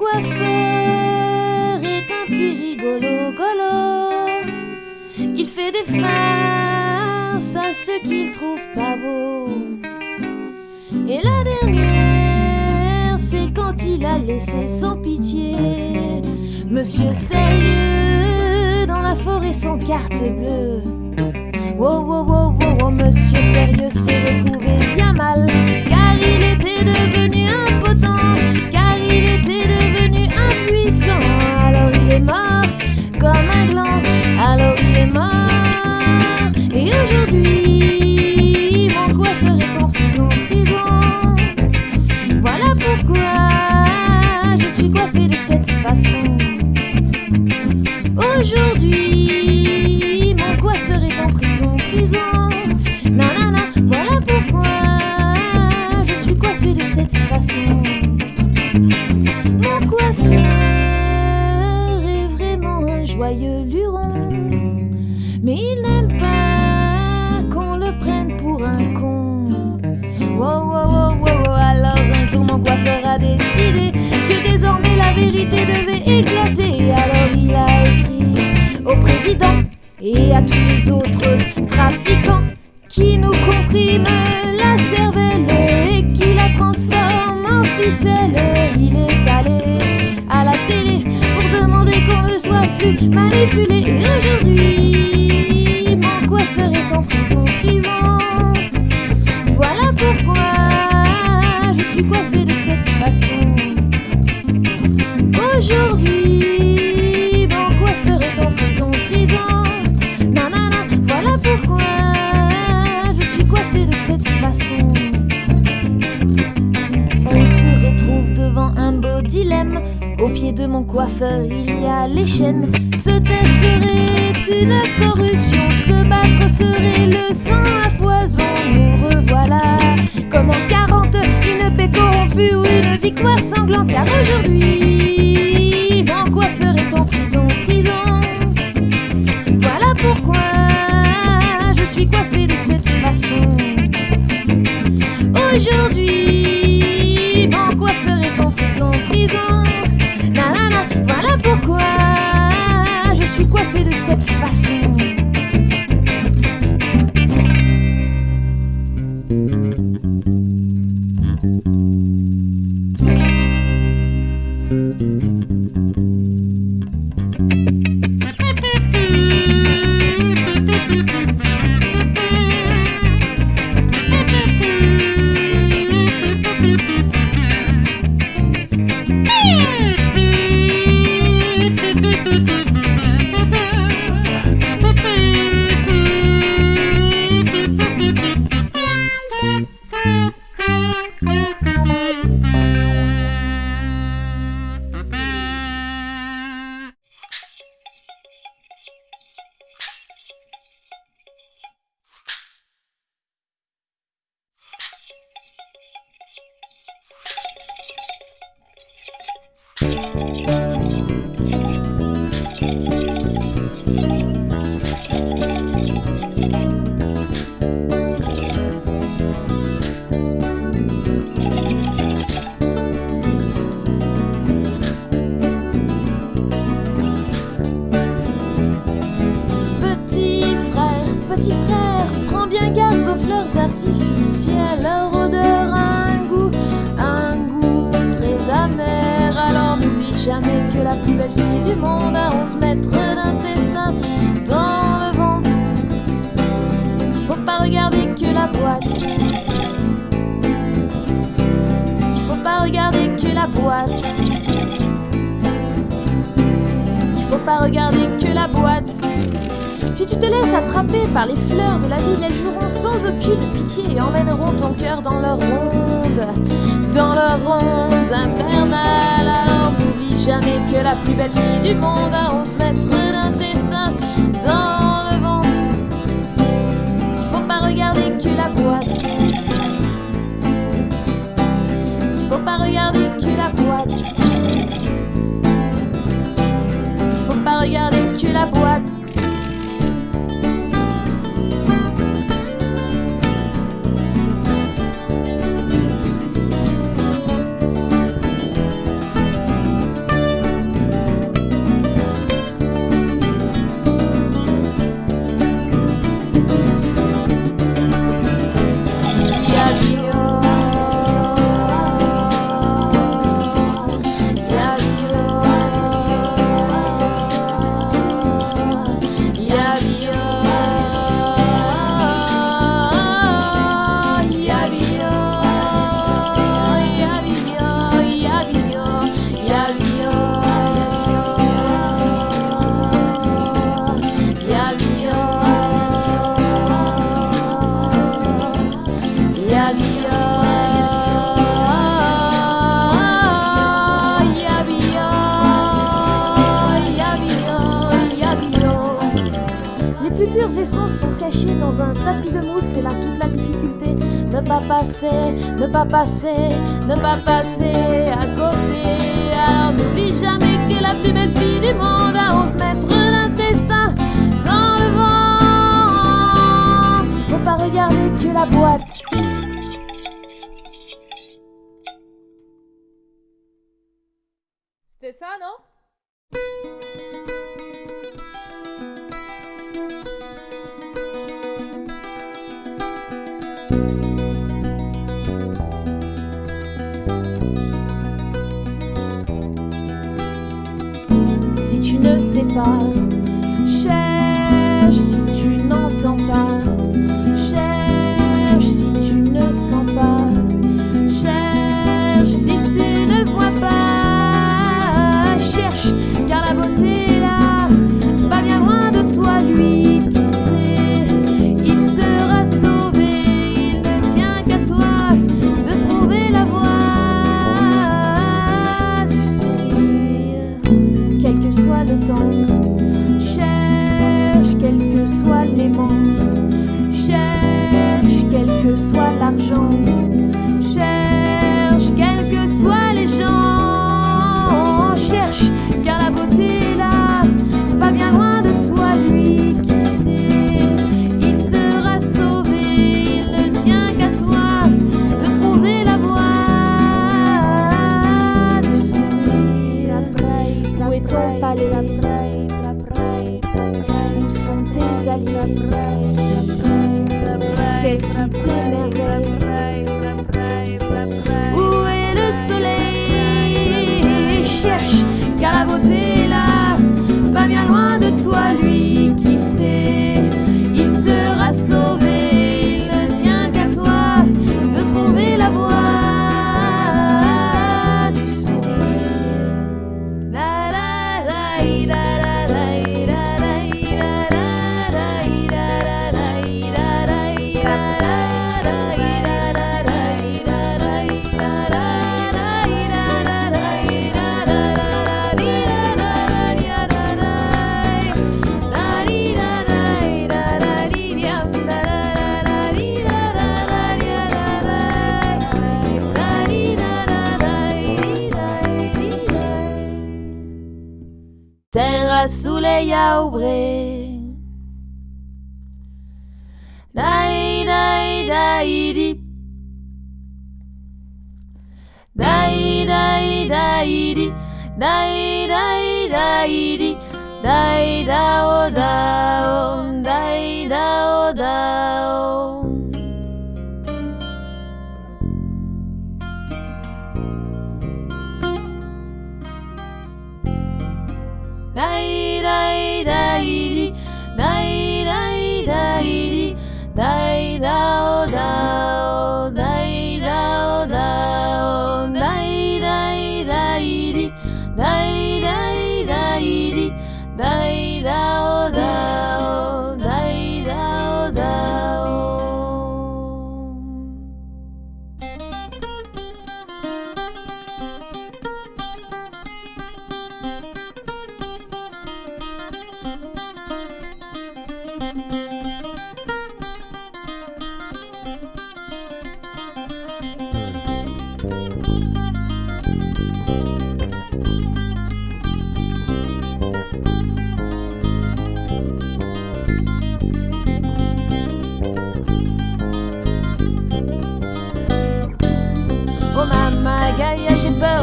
coiffeur est un petit rigolo golo. Il fait des farces à ceux qu'il trouve pas beau. Et la dernière, c'est quand il a laissé sans pitié Monsieur sérieux dans la forêt sans carte bleue. Wow, wow, wow, wow, wow, monsieur sérieux s'est retrouvé bien façon. Mon coiffeur est vraiment un joyeux luron, mais il n'aime pas qu'on le prenne pour un con. Wow, wow, wow, wow, wow. Alors un jour mon coiffeur a décidé que désormais la vérité devait éclater. Alors il a écrit au président et à tous les autres trafiquants qui nous compriment la cervelle Il est allé à la télé pour demander qu'on ne soit plus manipulé. Aujourd'hui, Au pied de mon coiffeur, il y a les chaînes. Se taire serait une corruption, se battre serait le sang à foison. Nous revoilà comme en 40, une paix corrompue ou une victoire sanglante. Car aujourd'hui, mon coiffeur est en prison, prison. Voilà pourquoi je suis coiffée de cette façon. Aujourd'hui, voilà pourquoi je suis coiffée de cette façon. Artificielles. Leur odeur a un goût, un goût très amer. Alors n'oublie jamais que la plus belle fille du monde a pas regarder que la boîte. Il faut pas regarder que la boîte. Il faut pas regarder que la boîte. Si tu te laisses attraper par les fleurs de la ville, elles joueront sans aucune pitié et emmèneront ton cœur dans leur ronde, dans leur ronde infernale. Alors n'oublie jamais que la plus belle fille du monde a dans un tapis de mousse, c'est là toute la difficulté. Ne pas passer, ne pas passer, ne pas passer à côté. Alors n'oublie jamais que la plus belle fille du monde a 11 mètres vocês para suleia aubre Dai dai dai di. Dai dai dai di. Dai dai dai di. Dai dao dao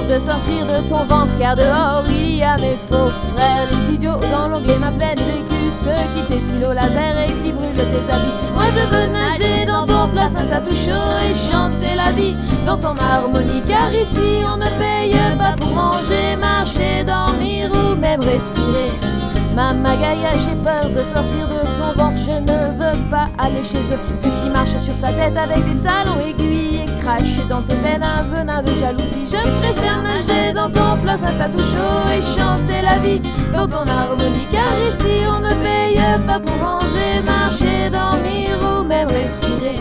de sortir de ton ventre car dehors il y a mes faux frères, les idiots dans l'onglet ma pleine vécu, ceux qui t'épilent au laser et qui Moi je veux nager dans ton placenta tout chaud et chanter la vie dans ton harmonie car ici on ne paye pas pour manger, marcher, dormir ou même respirer. Mama Gaïa, j'ai peur de sortir de ton ventre, je ne veux pas aller chez eux. Ceux qui marchent sur ta tête avec des talons aiguilles et crachent dans tes veines un venin de jalousie. Je préfère nager dans ton placenta tout chaud et chanter la vie dans ton harmonie. Car ici on ne paye pas pour manger, marcher, dormir ou même respirer.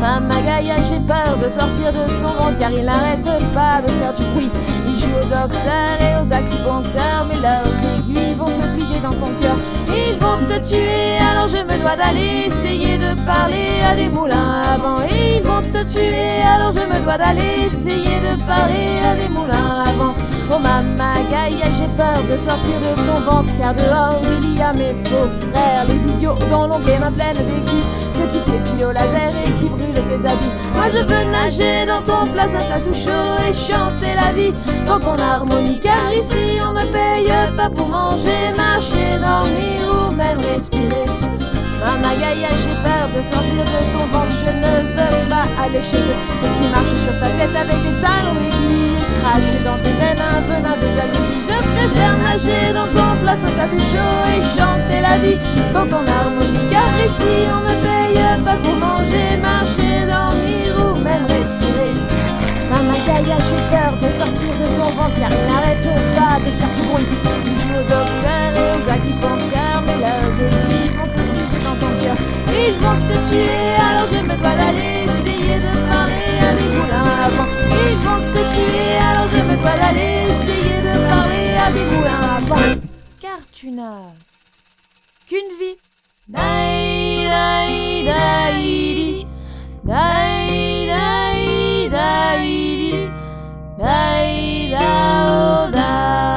Mama Gaïa, j'ai peur de sortir de ton ventre car il n'arrête pas de faire du bruit. Ils jouent aux docteurs et aux acupuncteurs, mais leurs aiguilles vont se figer dans ton cœur. Ils vont te tuer. Alors je me dois d'aller essayer de parler à des moulins avant. Et ils vont te tuer. Alors je me dois d'aller essayer de parler à des moulins avant. Oh maman Gaïa, j'ai peur de sortir de ton ventre car dehors il y a mes faux frères, les idiots dont l'onglet ma pleine d'équipes, ceux qui t'épilent au laser et qui brûlent tes habits. Moi je veux nager dans ton placenta tout chaud et chanter la vie dans ton harmonie car ici on ne paye pas pour manger, marcher, dormir ou même respirer. Maman Gaïa, j'ai peur de sortir de ton ventre, je ne veux pas aller chez eux, ceux qui marchent sur ta tête avec des talons aiguilles cracher dans tes veines un venin de. Je préfère nager dans ton placenta tout chaud et chanter la vie dans ton harmonie. Car ici on ne paye pas pour manger, marcher, dormir ou même respirer. Maman Gaïa, j'ai peur de sortir de ton ventre car il n'arrête pas de faire Car tu n'as qu'une vie. Dai, dai, dai, di. Dai, dai, dai, di. Dai, dao, dao.